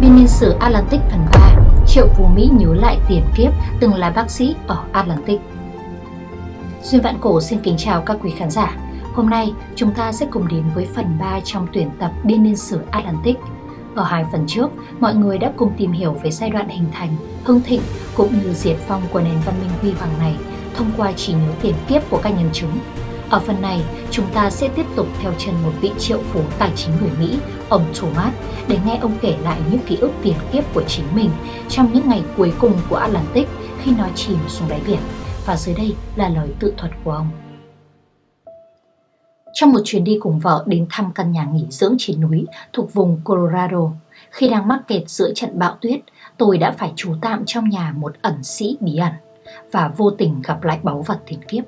Biên niên sử Atlantic phần 3 Triệu Phú Mỹ nhớ lại tiền kiếp từng là bác sĩ ở Atlantic. Duyên Vạn Cổ xin kính chào các quý khán giả. Hôm nay chúng ta sẽ cùng đến với phần 3 trong tuyển tập Biên niên sử Atlantic. Ở hai phần trước, mọi người đã cùng tìm hiểu về giai đoạn hình thành, hưng thịnh cũng như diệt phong của nền văn minh huy hoàng này thông qua trí nhớ tiền kiếp của các nhân chứng ở phần này, chúng ta sẽ tiếp tục theo chân một vị triệu phú tài chính người Mỹ, ông Thomas, để nghe ông kể lại những ký ức tiền kiếp của chính mình trong những ngày cuối cùng của Atlantic khi nó chìm xuống đáy biển. Và dưới đây là lời tự thuật của ông. Trong một chuyến đi cùng vợ đến thăm căn nhà nghỉ dưỡng trên núi thuộc vùng Colorado, khi đang mắc kẹt giữa trận bão tuyết, tôi đã phải trú tạm trong nhà một ẩn sĩ bí ẩn và vô tình gặp lại báu vật tiền kiếp.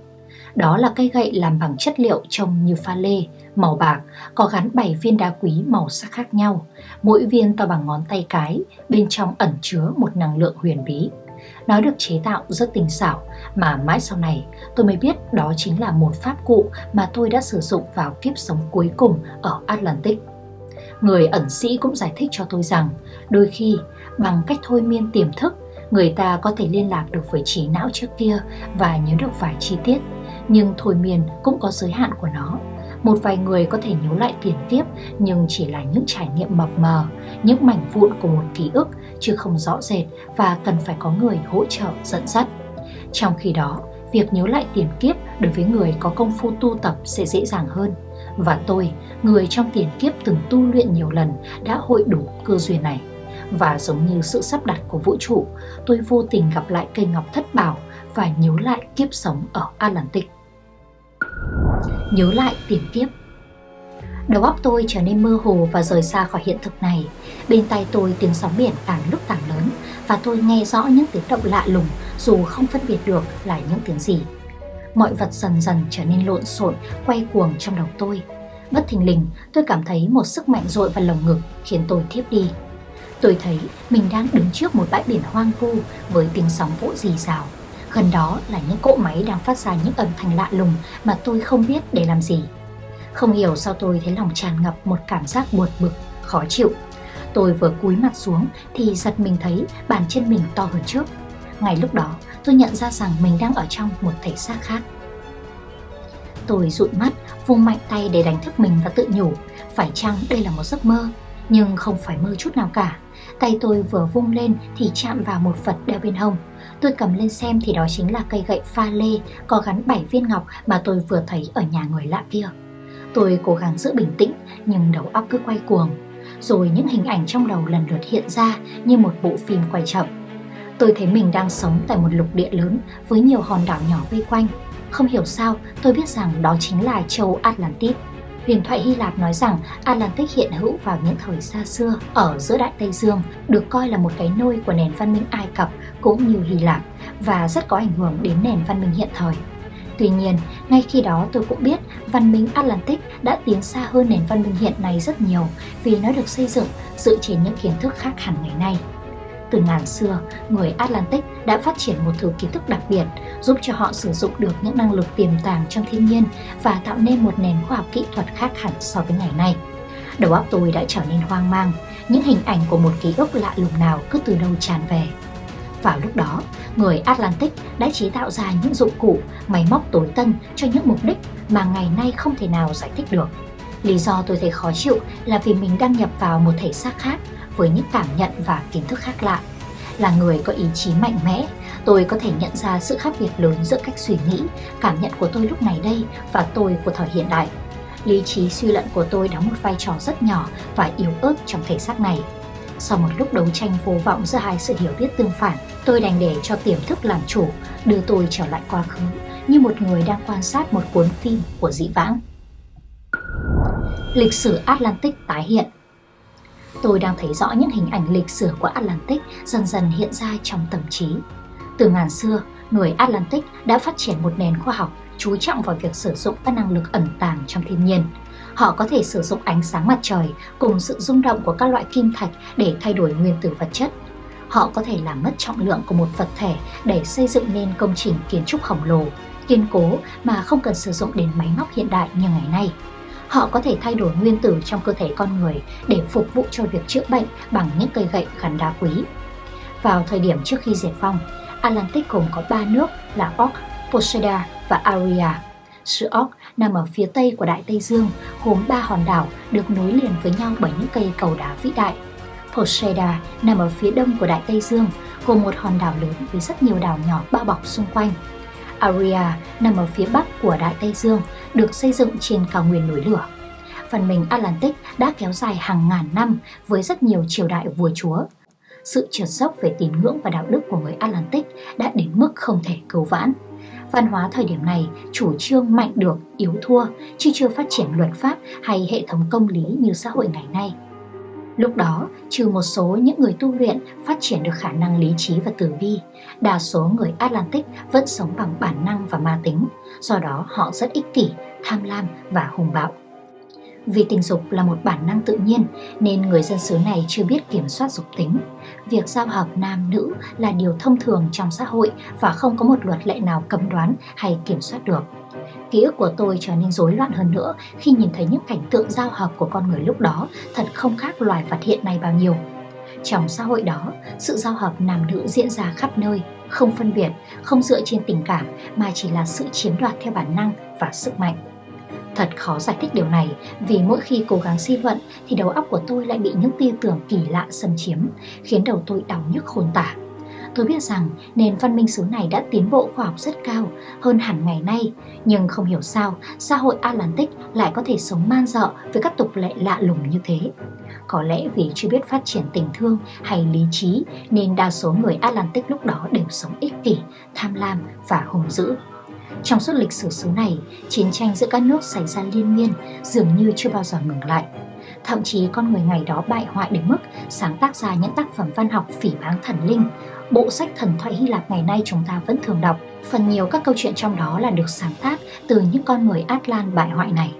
Đó là cây gậy làm bằng chất liệu trông như pha lê, màu bạc, có gắn 7 viên đá quý màu sắc khác nhau. Mỗi viên to bằng ngón tay cái, bên trong ẩn chứa một năng lượng huyền bí. Nó được chế tạo rất tinh xảo mà mãi sau này tôi mới biết đó chính là một pháp cụ mà tôi đã sử dụng vào kiếp sống cuối cùng ở Atlantic. Người ẩn sĩ cũng giải thích cho tôi rằng đôi khi bằng cách thôi miên tiềm thức người ta có thể liên lạc được với trí não trước kia và nhớ được vài chi tiết nhưng thôi miên cũng có giới hạn của nó. Một vài người có thể nhớ lại tiền kiếp nhưng chỉ là những trải nghiệm mập mờ, những mảnh vụn của một ký ức chứ không rõ rệt và cần phải có người hỗ trợ dẫn dắt. Trong khi đó, việc nhớ lại tiền kiếp đối với người có công phu tu tập sẽ dễ dàng hơn. Và tôi, người trong tiền kiếp từng tu luyện nhiều lần đã hội đủ cơ duyên này. Và giống như sự sắp đặt của vũ trụ, tôi vô tình gặp lại cây ngọc thất bảo và nhớ lại kiếp sống ở Atlantic nhớ lại tiền kiếp. Đầu óc tôi trở nên mơ hồ và rời xa khỏi hiện thực này. Bên tay tôi tiếng sóng biển càng lúc càng lớn và tôi nghe rõ những tiếng động lạ lùng dù không phân biệt được là những tiếng gì. Mọi vật dần dần trở nên lộn xộn, quay cuồng trong đầu tôi. Bất thình lình, tôi cảm thấy một sức mạnh dội vào lồng ngực khiến tôi thiếp đi. Tôi thấy mình đang đứng trước một bãi biển hoang vu với tiếng sóng vỗ rì rào Gần đó là những cỗ máy đang phát ra những âm thanh lạ lùng mà tôi không biết để làm gì. Không hiểu sao tôi thấy lòng tràn ngập một cảm giác buồn bực, khó chịu. Tôi vừa cúi mặt xuống thì giật mình thấy bàn chân mình to hơn trước. Ngay lúc đó tôi nhận ra rằng mình đang ở trong một thể xác khác. Tôi dụi mắt, vung mạnh tay để đánh thức mình và tự nhủ, phải chăng đây là một giấc mơ? Nhưng không phải mơ chút nào cả. Tay tôi vừa vung lên thì chạm vào một vật đeo bên hông. Tôi cầm lên xem thì đó chính là cây gậy pha lê có gắn 7 viên ngọc mà tôi vừa thấy ở nhà người lạ kia. Tôi cố gắng giữ bình tĩnh, nhưng đầu óc cứ quay cuồng. Rồi những hình ảnh trong đầu lần lượt hiện ra như một bộ phim quay chậm. Tôi thấy mình đang sống tại một lục địa lớn với nhiều hòn đảo nhỏ vây quanh. Không hiểu sao, tôi biết rằng đó chính là châu Atlantis. Huyền thoại Hy Lạp nói rằng Atlantic hiện hữu vào những thời xa xưa ở giữa Đại Tây Dương, được coi là một cái nôi của nền văn minh Ai Cập cũng như Hy Lạp và rất có ảnh hưởng đến nền văn minh hiện thời. Tuy nhiên, ngay khi đó tôi cũng biết văn minh Atlantic đã tiến xa hơn nền văn minh hiện nay rất nhiều vì nó được xây dựng dựa trên những kiến thức khác hẳn ngày nay. Từ ngàn xưa, người Atlantic đã phát triển một thứ kiến thức đặc biệt giúp cho họ sử dụng được những năng lực tiềm tàng trong thiên nhiên và tạo nên một nền khoa học kỹ thuật khác hẳn so với ngày nay. Đầu óc tôi đã trở nên hoang mang, những hình ảnh của một ký ức lạ lùng nào cứ từ đâu tràn về. Vào lúc đó, người Atlantic đã chế tạo ra những dụng cụ, máy móc tối tân cho những mục đích mà ngày nay không thể nào giải thích được. Lý do tôi thấy khó chịu là vì mình đang nhập vào một thể xác khác với những cảm nhận và kiến thức khác lạ. Là người có ý chí mạnh mẽ, tôi có thể nhận ra sự khác biệt lớn giữa cách suy nghĩ, cảm nhận của tôi lúc này đây và tôi của thời hiện đại. Lý trí suy luận của tôi đóng một vai trò rất nhỏ và yếu ớt trong thể xác này. Sau một lúc đấu tranh vô vọng giữa hai sự hiểu biết tương phản, tôi đành để cho tiềm thức làm chủ, đưa tôi trở lại quá khứ như một người đang quan sát một cuốn phim của dĩ vãng. Lịch sử Atlantic tái hiện Tôi đang thấy rõ những hình ảnh lịch sử của Atlantic dần dần hiện ra trong tâm trí. Từ ngàn xưa, người Atlantic đã phát triển một nền khoa học chú trọng vào việc sử dụng các năng lực ẩn tàng trong thiên nhiên. Họ có thể sử dụng ánh sáng mặt trời cùng sự rung động của các loại kim thạch để thay đổi nguyên tử vật chất. Họ có thể làm mất trọng lượng của một vật thể để xây dựng nên công trình kiến trúc khổng lồ, kiên cố mà không cần sử dụng đến máy móc hiện đại như ngày nay. Họ có thể thay đổi nguyên tử trong cơ thể con người để phục vụ cho việc chữa bệnh bằng những cây gậy gắn đá quý. Vào thời điểm trước khi diệt vong, Atlantic gồm có ba nước là Orc, Poseida và Aria. Sự Orc nằm ở phía tây của Đại Tây Dương, gồm ba hòn đảo được nối liền với nhau bởi những cây cầu đá vĩ đại. Poseida nằm ở phía đông của Đại Tây Dương, gồm một hòn đảo lớn với rất nhiều đảo nhỏ bao bọc xung quanh. Aria nằm ở phía bắc của Đại Tây Dương, được xây dựng trên cao nguyên núi lửa. Văn minh Atlantic đã kéo dài hàng ngàn năm với rất nhiều triều đại vua chúa. Sự trượt dốc về tín ngưỡng và đạo đức của người Atlantic đã đến mức không thể cứu vãn. Văn hóa thời điểm này chủ trương mạnh được, yếu thua, chứ chưa phát triển luật pháp hay hệ thống công lý như xã hội ngày nay. Lúc đó, trừ một số những người tu luyện phát triển được khả năng lý trí và tử bi, đa số người Atlantic vẫn sống bằng bản năng và ma tính, do đó họ rất ích kỷ, tham lam và hùng bạo. Vì tình dục là một bản năng tự nhiên nên người dân xứ này chưa biết kiểm soát dục tính. Việc giao hợp nam nữ là điều thông thường trong xã hội và không có một luật lệ nào cấm đoán hay kiểm soát được. Ký ức của tôi trở nên rối loạn hơn nữa khi nhìn thấy những cảnh tượng giao hợp của con người lúc đó thật không khác loài vật hiện nay bao nhiêu. Trong xã hội đó, sự giao hợp nam nữ diễn ra khắp nơi, không phân biệt, không dựa trên tình cảm mà chỉ là sự chiếm đoạt theo bản năng và sức mạnh. Thật khó giải thích điều này vì mỗi khi cố gắng suy luận thì đầu óc của tôi lại bị những tư tưởng kỳ lạ xâm chiếm, khiến đầu tôi đau nhức khôn tả. Tôi biết rằng nền văn minh xứ này đã tiến bộ khoa học rất cao hơn hẳn ngày nay, nhưng không hiểu sao xã hội Atlantic lại có thể sống man dợ với các tục lệ lạ lùng như thế. Có lẽ vì chưa biết phát triển tình thương hay lý trí nên đa số người Atlantic lúc đó đều sống ích kỷ, tham lam và hung dữ. Trong suốt lịch sử xứ này, chiến tranh giữa các nước xảy ra liên miên, dường như chưa bao giờ ngừng lại. Thậm chí con người ngày đó bại hoại đến mức sáng tác ra những tác phẩm văn học phỉ báng thần linh. Bộ sách thần thoại Hy Lạp ngày nay chúng ta vẫn thường đọc. Phần nhiều các câu chuyện trong đó là được sáng tác từ những con người Atlan bại hoại này.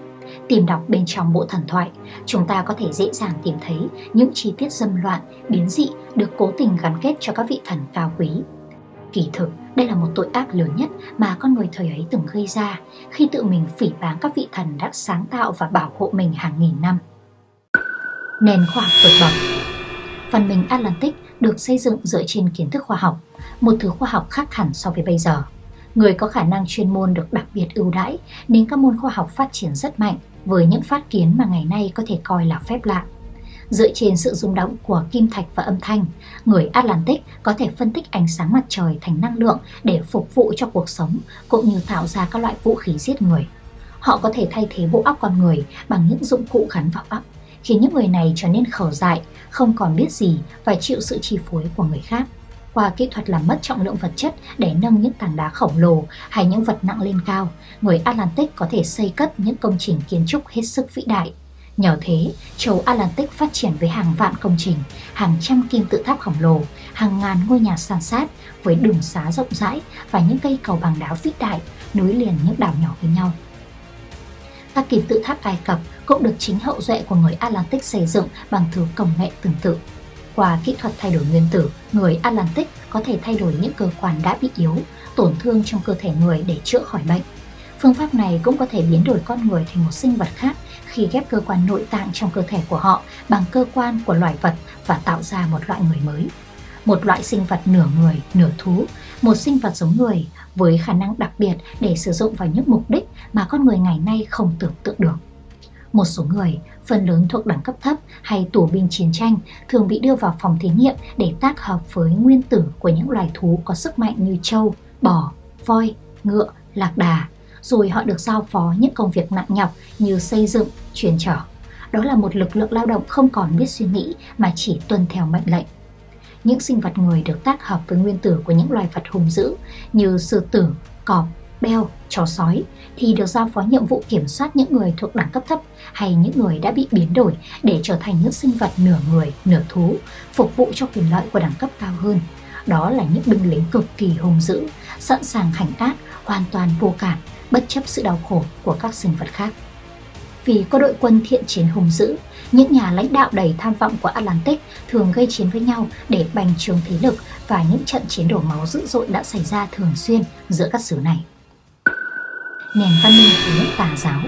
Tìm đọc bên trong bộ thần thoại, chúng ta có thể dễ dàng tìm thấy những chi tiết dâm loạn, biến dị được cố tình gắn kết cho các vị thần cao quý. Kỳ thực, đây là một tội ác lớn nhất mà con người thời ấy từng gây ra khi tự mình phỉ báng các vị thần đã sáng tạo và bảo hộ mình hàng nghìn năm. Nền khoa học vượt bậc Văn minh Atlantic được xây dựng dựa trên kiến thức khoa học, một thứ khoa học khác hẳn so với bây giờ. Người có khả năng chuyên môn được đặc biệt ưu đãi nên các môn khoa học phát triển rất mạnh với những phát kiến mà ngày nay có thể coi là phép lạ. Dựa trên sự rung động của kim thạch và âm thanh, người Atlantic có thể phân tích ánh sáng mặt trời thành năng lượng để phục vụ cho cuộc sống cũng như tạo ra các loại vũ khí giết người. Họ có thể thay thế bộ óc con người bằng những dụng cụ gắn vào óc, khiến những người này trở nên khờ dại, không còn biết gì và chịu sự chi phối của người khác. Qua kỹ thuật làm mất trọng lượng vật chất để nâng những tảng đá khổng lồ hay những vật nặng lên cao, người Atlantic có thể xây cất những công trình kiến trúc hết sức vĩ đại. Nhờ thế, châu Atlantic phát triển với hàng vạn công trình, hàng trăm kim tự tháp khổng lồ, hàng ngàn ngôi nhà san sát với đường xá rộng rãi và những cây cầu bằng đá vĩ đại nối liền những đảo nhỏ với nhau. Các kim tự tháp Ai Cập cũng được chính hậu duệ của người Atlantic xây dựng bằng thứ công nghệ tương tự. Qua kỹ thuật thay đổi nguyên tử, người Atlantic có thể thay đổi những cơ quan đã bị yếu, tổn thương trong cơ thể người để chữa khỏi bệnh. Phương pháp này cũng có thể biến đổi con người thành một sinh vật khác khi ghép cơ quan nội tạng trong cơ thể của họ bằng cơ quan của loài vật và tạo ra một loại người mới. Một loại sinh vật nửa người, nửa thú, một sinh vật giống người với khả năng đặc biệt để sử dụng vào những mục đích mà con người ngày nay không tưởng tượng được. Một số người, phần lớn thuộc đẳng cấp thấp hay tù binh chiến tranh, thường bị đưa vào phòng thí nghiệm để tác hợp với nguyên tử của những loài thú có sức mạnh như trâu, bò, voi, ngựa, lạc đà, rồi họ được giao phó những công việc nặng nhọc như xây dựng, truyền trở. Đó là một lực lượng lao động không còn biết suy nghĩ mà chỉ tuân theo mệnh lệnh. Những sinh vật người được tác hợp với nguyên tử của những loài vật hung dữ như sư tử, cọp, beo, chó sói thì được giao phó nhiệm vụ kiểm soát những người thuộc đẳng cấp thấp hay những người đã bị biến đổi để trở thành những sinh vật nửa người, nửa thú, phục vụ cho quyền lợi của đẳng cấp cao hơn. Đó là những binh lính cực kỳ hung dữ, sẵn sàng hành ác, hoàn toàn vô cảm, bất chấp sự đau khổ của các sinh vật khác. Vì có đội quân thiện chiến hùng dữ, những nhà lãnh đạo đầy tham vọng của Atlantic thường gây chiến với nhau để bành trướng thế lực và những trận chiến đổ máu dữ dội đã xảy ra thường xuyên giữa các xứ này. Nền văn minh của nước tà giáo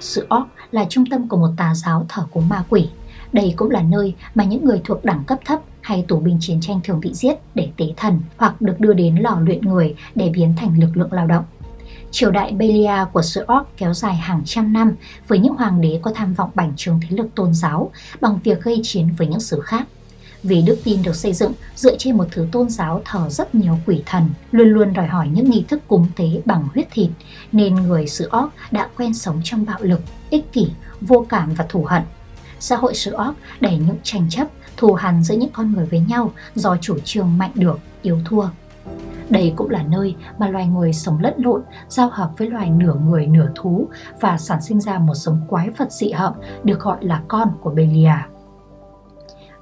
Sự Orc là trung tâm của một tà giáo thờ cúng ma quỷ. Đây cũng là nơi mà những người thuộc đẳng cấp thấp hay tù binh chiến tranh thường bị giết để tế thần hoặc được đưa đến lò luyện người để biến thành lực lượng lao động. Triều đại Belia của xứ Orc kéo dài hàng trăm năm với những hoàng đế có tham vọng bành trướng thế lực tôn giáo bằng việc gây chiến với những xứ khác. Vì đức tin được xây dựng dựa trên một thứ tôn giáo thờ rất nhiều quỷ thần, luôn luôn đòi hỏi những nghi thức cúng tế bằng huyết thịt, nên người xứ Orc đã quen sống trong bạo lực, ích kỷ, vô cảm và thù hận. Xã hội sự óc để những tranh chấp, thù hằn giữa những con người với nhau do chủ trương mạnh được, yếu thua. Đây cũng là nơi mà loài người sống lẫn lộn, giao hợp với loài nửa người nửa thú và sản sinh ra một giống quái vật dị hợm được gọi là con của Belia.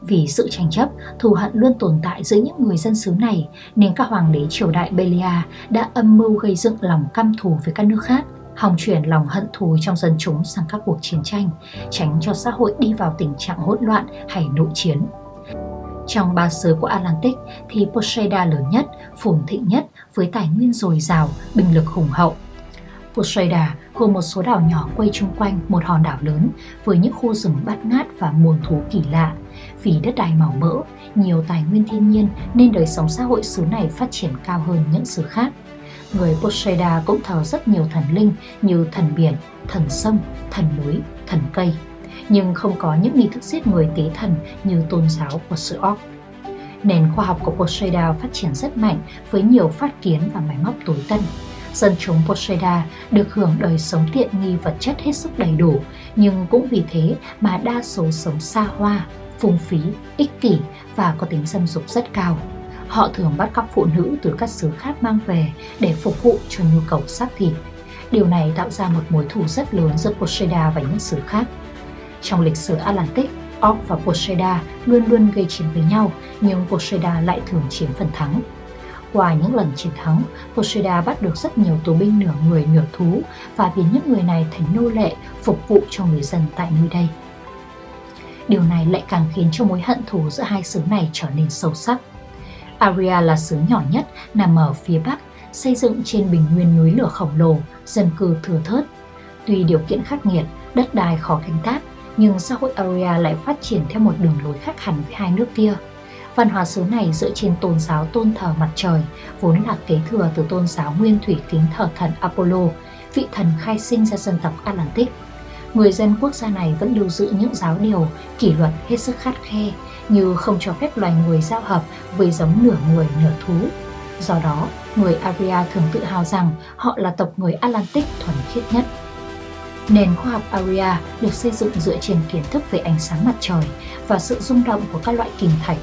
Vì sự tranh chấp, thù hận luôn tồn tại giữa những người dân xứ này nên các hoàng đế triều đại Belia đã âm mưu gây dựng lòng căm thù với các nước khác hòng chuyển lòng hận thù trong dân chúng sang các cuộc chiến tranh, tránh cho xã hội đi vào tình trạng hỗn loạn hay nội chiến. Trong ba xứ của Atlantic thì Poseida lớn nhất, phồn thịnh nhất với tài nguyên dồi dào, binh lực hùng hậu. Poseida gồm một số đảo nhỏ quay chung quanh một hòn đảo lớn với những khu rừng bát ngát và muôn thú kỳ lạ. Vì đất đai màu mỡ, nhiều tài nguyên thiên nhiên nên đời sống xã hội xứ này phát triển cao hơn những xứ khác. Người Poseida cũng thờ rất nhiều thần linh như thần biển, thần sông, thần núi, thần cây nhưng không có những nghi thức giết người tế thần như tôn giáo của sự Orc. Nền khoa học của Poseida phát triển rất mạnh với nhiều phát kiến và máy móc tối tân. Dân chúng Poseida được hưởng đời sống tiện nghi vật chất hết sức đầy đủ, nhưng cũng vì thế mà đa số sống xa hoa, phung phí, ích kỷ và có tính dâm dục rất cao. Họ thường bắt cóc phụ nữ từ các xứ khác mang về để phục vụ cho nhu cầu xác thịt. Điều này tạo ra một mối thù rất lớn giữa Poseida và những xứ khác. Trong lịch sử Atlantic, Orc và Poseida luôn luôn gây chiến với nhau, nhưng Poseida lại thường chiếm phần thắng. Qua những lần chiến thắng, Poseida bắt được rất nhiều tù binh nửa người nửa thú và biến những người này thành nô lệ phục vụ cho người dân tại nơi đây. Điều này lại càng khiến cho mối hận thù giữa hai xứ này trở nên sâu sắc. Aria là xứ nhỏ nhất nằm ở phía bắc, xây dựng trên bình nguyên núi lửa khổng lồ, dân cư thừa thớt. Tuy điều kiện khắc nghiệt, đất đai khó canh tác, nhưng xã hội Aria lại phát triển theo một đường lối khác hẳn với hai nước kia. Văn hóa xứ này dựa trên tôn giáo tôn thờ mặt trời, vốn là kế thừa từ tôn giáo nguyên thủy kính thờ thần Apollo, vị thần khai sinh ra dân tộc Atlantic. Người dân quốc gia này vẫn lưu giữ những giáo điều, kỷ luật hết sức khắt khe, như không cho phép loài người giao hợp với giống nửa người nửa thú. Do đó, người Aria thường tự hào rằng họ là tộc người Atlantic thuần khiết nhất. Nền khoa học Aria được xây dựng dựa trên kiến thức về ánh sáng mặt trời và sự rung động của các loại kim thạch.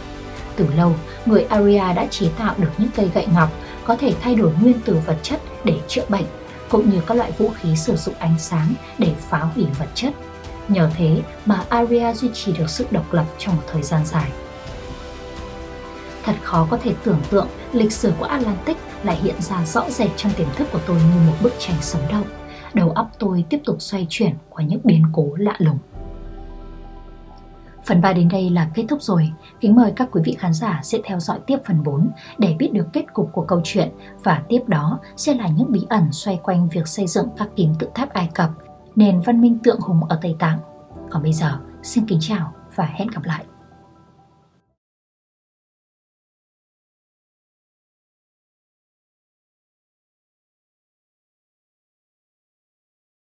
Từ lâu, người Aria đã chế tạo được những cây gậy ngọc có thể thay đổi nguyên tử vật chất để chữa bệnh, cũng như các loại vũ khí sử dụng ánh sáng để phá hủy vật chất. Nhờ thế mà Aria duy trì được sự độc lập trong một thời gian dài. Thật khó có thể tưởng tượng lịch sử của Atlantic lại hiện ra rõ rệt trong tiềm thức của tôi như một bức tranh sống động đầu óc tôi tiếp tục xoay chuyển qua những biến cố lạ lùng. Phần 3 đến đây là kết thúc rồi. Kính mời các quý vị khán giả sẽ theo dõi tiếp phần 4 để biết được kết cục của câu chuyện và tiếp đó sẽ là những bí ẩn xoay quanh việc xây dựng các kim tự tháp Ai Cập, nền văn minh tượng hùng ở Tây Tạng. Còn bây giờ, xin kính chào và hẹn gặp lại.